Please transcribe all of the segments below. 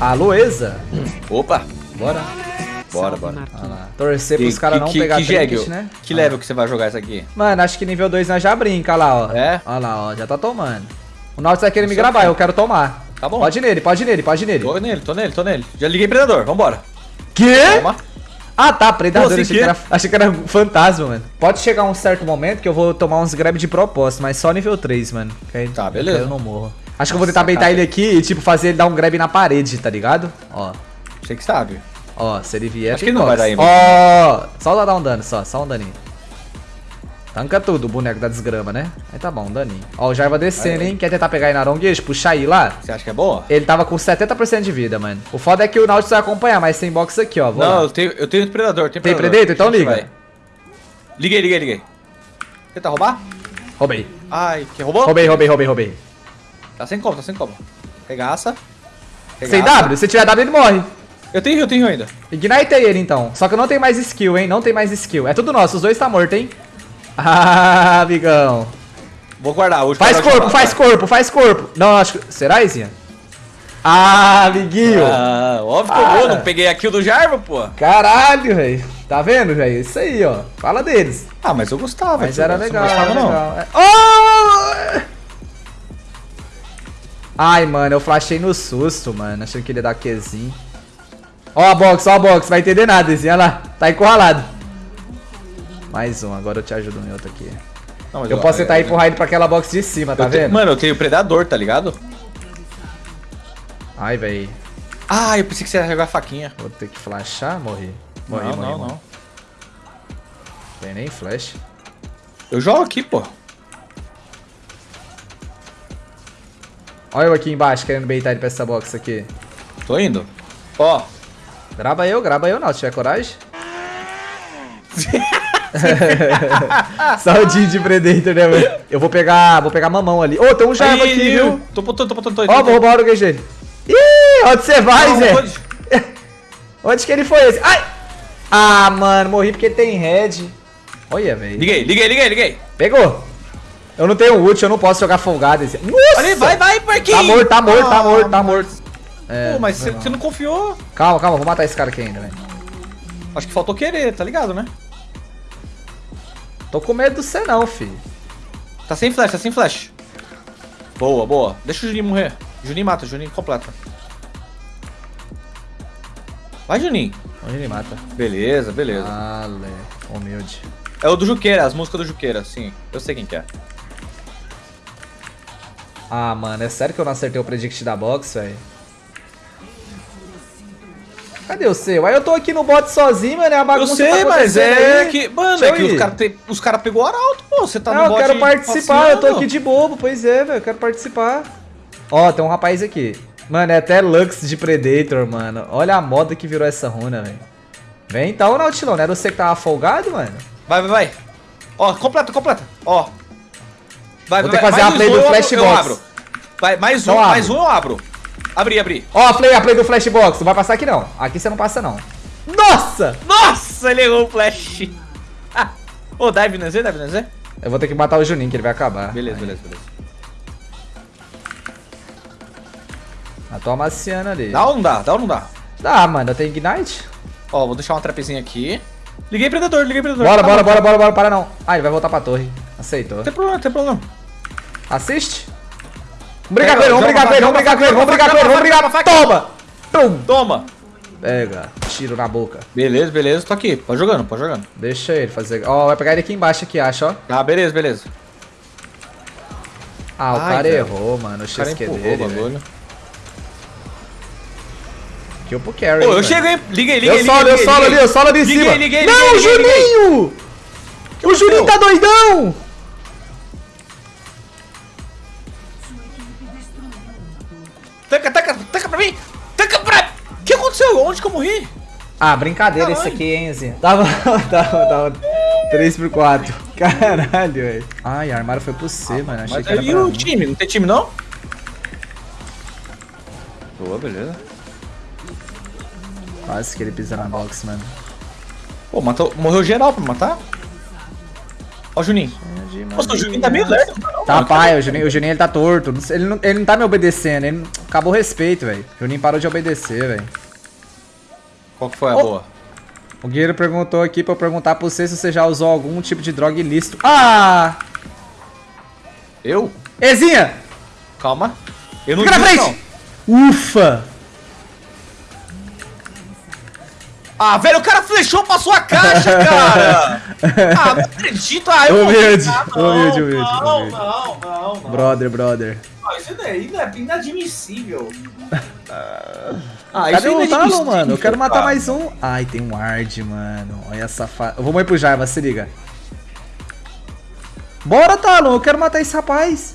A Lueza. Opa. Bora. Bora, bora. Ah lá. Torcer pros caras não que, pegar que, trinket, jegue, né? Que level que você vai jogar isso aqui? Mano, acho que nível 2 nós já brinca, olha lá, ó. É? Olha lá, ó, já tá tomando. O Nautilus vai querer me Isso gravar, eu quero tomar. Tá bom. Pode ir nele, pode ir nele, pode ir nele. Tô nele, tô nele, tô nele. Já liguei predador, vambora. Quê? Toma. Ah, tá, predador, Pô, achei, que quê? era, achei que era fantasma, mano. Pode chegar um certo momento que eu vou tomar uns grab de propósito, mas só nível 3, mano. Que aí- Tá, beleza. Eu não morro. Acho que eu vou tentar beitar ele aqui e, tipo, fazer ele dar um grab na parede, tá ligado? Ó, Você que sabe. ó, se ele vier... Acho que ele não vai dar. Ó, só dar um dano, só, só um daninho. Tanca tudo o boneco da desgrama, né? Aí tá bom, um daninho. Ó, o Jarva descendo, Vai. hein? Quer tentar pegar aí na Aronguejo, puxar aí lá? Você acha que é boa? Ele tava com 70% de vida, mano. O foda é que o Nautilus vai acompanhar, mas tem box aqui, ó. Vou Não, lá. eu tenho, eu tenho predador, tem Tem predador. Predator? Então liga. vai. Liguei, liguei, liguei. Tenta roubar? Roubei. Ai, que roubou? Roubei, roubei, roubei, roubei. Tá sem como, tá sem como. Regaça. Sem. W? Se tiver W, ele morre. Eu tenho, eu tenho ainda. Ignitei ele, então. Só que eu não tenho mais skill, hein? Não tem mais skill. É tudo nosso. Os dois tá morto, hein? Ah, amigão. Vou guardar. Hoje Faz corpo, faz corpo, faz corpo. Não, acho que... Será, Izinha? Ah, amiguinho. Ah, óbvio que eu vou. Não peguei a kill do Jarva, pô. Caralho, velho. Tá vendo, velho? Isso aí, ó. Fala deles. Ah, mas eu gostava. Mas era Você legal, Não era gostava, não. legal. É- Oh! Ai, mano, eu flashei no susto, mano. Achando que ele ia dar Qzinho. Ó a box, ó a box. Vai entender nada, Izinho. Olha lá. Tá encurralado. Mais um. Agora eu te ajudo em outro aqui. Não, Eu posso tentar empurrar ele pra aquela box de cima, tá vendo? Mano, eu tenho predador, tá ligado? Ai, velho. Ah, eu pensei que você ia jogar faquinha. Vou ter que flashar, morri. Morri, não, morri, não, morri. não. Tem nem flash. Eu jogo aqui, pô. Olha eu aqui embaixo querendo baitar ele pra essa box aqui. Tô indo. Ó, Grava eu, grava eu, não. Se tiver coragem. Saudinho de Predator, né, mano? Eu vou pegar, vou pegar mamão ali. Ô, tem um Aí, aqui, viu? Tô botando, tô botando, tô Ó, vou roubar o dele. Ih, onde você vai, Zé? pode. Onde que ele foi esse? Ai! Ah, mano, morri porque tem red. Olha, velho. Liguei, liguei, liguei, liguei. Pegou. Eu não tenho ult, eu não posso jogar folgado. Esse... Nossa! Ali, vai, vai, Marquinhos. Tá morto, tá morto, tá Ah, morto, tá morto. É, Pô, mas você não confiou. Calma, calma, vou matar esse cara aqui ainda, velho. Acho que faltou querer, tá ligado, né? Tô com medo do você não, filho. Tá sem flash, tá sem flash. Boa, boa. Deixa o Juninho morrer. Juninho mata, Juninho completa. Vai, Juninho. Onde ele mata? Beleza, beleza. Lé. Humilde. É o do Juqueira, as músicas do Juqueira, sim. Eu sei quem que é. Ah, mano, é sério que eu não acertei o predict da box, velho? Cadê o seu? Aí eu tô aqui no bot sozinho, mano, é a Eu bagunça sei, tá mas é aí. que. Mano, Deixa é eu que os ir. caras os cara pegou arauto, pô. Você tá Não, no eu bot quero participar, eu tô aqui de bobo, pois é, velho, eu quero participar. Ó, tem um rapaz aqui. Mano, é até Lux de Predator, mano. Olha a moda que virou essa runa, velho. Vem então, Nautilão, não era você que tava folgado, mano? Vai, vai, vai. Ó, completa, completa. Ó. Vai, Vou vai, ter que fazer mais a play um do Flashbox. Vai, mais um, Então mais abre. um eu abro. Abri, abri. Ó, a play, a play do Flashbox, não vai passar aqui não. Aqui você não passa não. Nossa! Nossa, ele errou o flash. Ah. Ô, dive no Z, dive no Z. Eu vou ter que matar o Juninho, que ele vai acabar. Beleza, Aí. beleza, beleza. Matou a Marciana ali. Dá ou não dá? Dá ou não dá? Dá, mano, eu tenho Ignite. Ó, vou deixar uma trapezinha aqui. Liguei predador, liguei predador. Bora, Tá bora, bora, bora, bora, para não. Ah, ele vai voltar pra torre. Aceitou. Não tem problema, não tem problema. Assiste. Vamos brigar com ele, vamos brigar com ele, vamos brigar com ele, vamos brigar com ele, vamos brigar joga pra Toma! Tum! Toma. Pega, tiro na boca. Beleza, beleza, tô aqui. Pode jogando, pode jogando. Deixa ele fazer. Ó, vai pegar ele aqui embaixo aqui, acha, ó. Ah, beleza, beleza. Ah, o Ai, cara velho. errou, mano. O O cara XQ empurrou dele, o velho. Kill pro carry. Pô, eu velho. chego, hein? Liguei, liguei, Eu solo, eu solo ali, eu solo ali em Liguei, cima. liguei, Não, liguei, liguei, liguei. Juninho! O Juninho tá doidão! Taca, taca, taca pra mim! Taca pra... O que aconteceu? Onde que eu morri? Ah, brincadeira Caralho. isso aqui, hein, Zinho? Tava, tava, tava 3x4. Caralho, velho. Ai, a armário foi pro C, mano. Achei Mas que era aí pra o mim. time? Não tem time, não? Boa, beleza. Quase que ele pisa na box, mano. Pô, matou, morreu geral pra matar? Ó o Juninho. Nossa, o Juninho tá meio lerdo. não, Tá mano. pai, o Juninho, o Juninho ele tá torto. Não Ele não, ele não tá me obedecendo. Ele não- acabou o respeito, velho. O Juninho parou de obedecer, velho. Qual que foi a Ô. boa? O Guerreiro perguntou aqui pra eu perguntar pra você se você já usou algum tipo de droga ilícito. Ah! Eu? Ezinha! Calma. Eu não Fica na frente! Ufa! Ah, velho, o cara flechou pra sua caixa, cara! ah, não acredito. Ah, eu Humilde, Ah, não, humilde, humilde, Não, humilde. não, não, não. Brother, brother. Ah, isso daí é inadmissível. ah, Cadê é o Talon, mano? Eu quero matar cara. mais um. Ai, tem um Ward, mano. Olha essa fa... Eu vou morrer pro Jarva, se liga. Bora, Talon. Eu quero matar esse rapaz.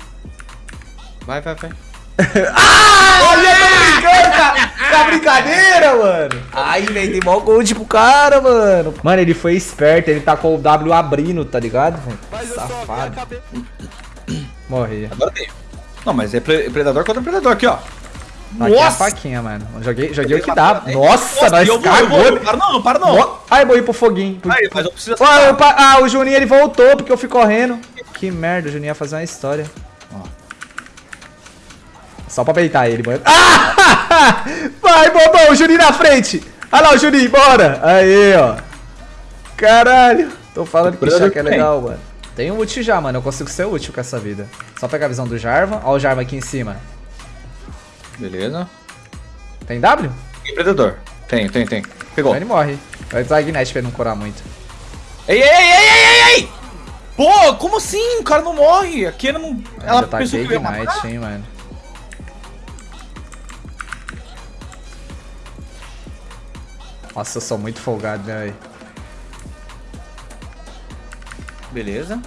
Vai, vai, vai. Olha, tô brincando, cara. Tá brincadeira, mano. Ai, velho, tem mó gold pro cara, mano. Mano, ele foi esperto. Ele tá com o W abrindo, tá ligado? Safado. Morri. Agora tem. Não, mas é pre- predador contra predador aqui, ó. Aqui a faquinha, mano. Joguei, joguei o que dá. Nossa, nós eu vou, eu vou, cagou. Para não, para não. Ai, morri pro foguinho. Aí, mas eu preciso Ó, eu pa- ah, o Juninho ele voltou porque eu fui correndo. Que merda, o Juninho ia fazer uma história. Só pra peitar ele, mano. Ah! Vai, bobão, o Juninho na frente. Olha lá o Juninho, bora. Aí, ó. Caralho. Tô falando que aqui é tem. legal, mano. Tem um ult já, mano. Eu consigo ser útil com essa vida. Só pegar a visão do Jarvan. Ó o Jarvan aqui em cima. Beleza. Tem W? E predador? Tem, tem, tem. Pegou. Ele morre. Vai usar Ignite pra ele não curar muito. Ei, ei, ei, ei, ei, ei, ei! Pô, como assim? O cara não morre. Aqui ela não. Ela Ainda tá pensou que eu ia matar. Ignite, hein, mano. Nossa, eu sou muito folgado, né, velho? Beleza.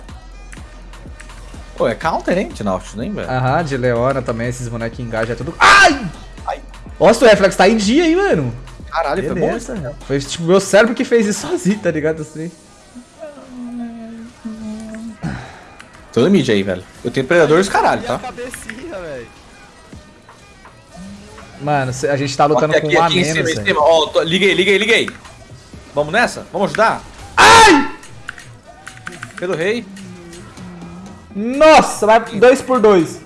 Pô, é counter, hein, de Nautilus, hein, velho? Aham, de Leona também, esses bonecos engajam, é tudo... Ai! Ai. Nossa, o reflex tá em dia aí, mano. Caralho, foi bom. Beleza. Foi tipo meu cérebro que fez isso sozinho, tá ligado? Assim. Tô no mid aí, velho. Eu tenho predadores caralho, tá? cabecinha, velho. Mano, a gente tá lutando aqui, com um a aqui em cima, menos, em cima. Ó, tô- liguei, liguei, liguei. Vamos nessa? Vamos ajudar? Ai! Pelo rei. Nossa, vai dois por dois.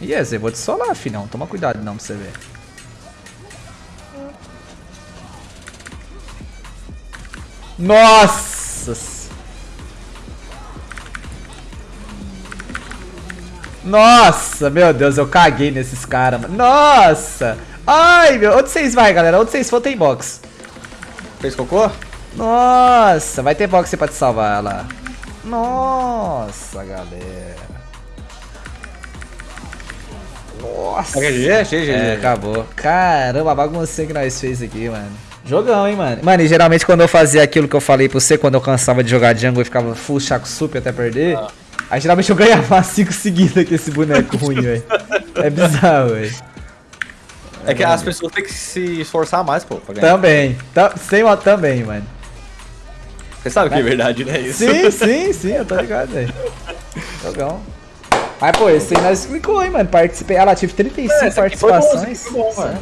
E esse, eu vou te solar, filhão. Toma cuidado não pra você ver. Nossa! Nossa, meu Deus, eu caguei nesses caras, mano. Nossa! Ai, meu, onde vocês vai, galera? Onde vocês for tem box. Fez cocô? Nossa, vai ter box pra te salvar lá. Nossa, galera. Nossa. É GG? GG. É, acabou. Caramba, a baguncinha que nós fez aqui, mano. Jogão, hein, mano. Mano, e geralmente quando eu fazia aquilo que eu falei pra você, quando eu cansava de jogar jungle e ficava full chaco super até perder, aí geralmente eu ganhava umas 5 seguidas com esse boneco ruim, velho. É bizarro, velho. É que as pessoas têm que se esforçar mais, pô, pra ganhar. Também. Tam- Sem modo também, mano. Você sabe que é verdade, né? Isso. Sim, sim, sim, eu tô ligado, velho. Jogão. Mas, pô, esse aí nós explicou, hein, mano. Participei. Ah, lá, tive 35 É, aqui foi bom, participações. foi bom, é mano.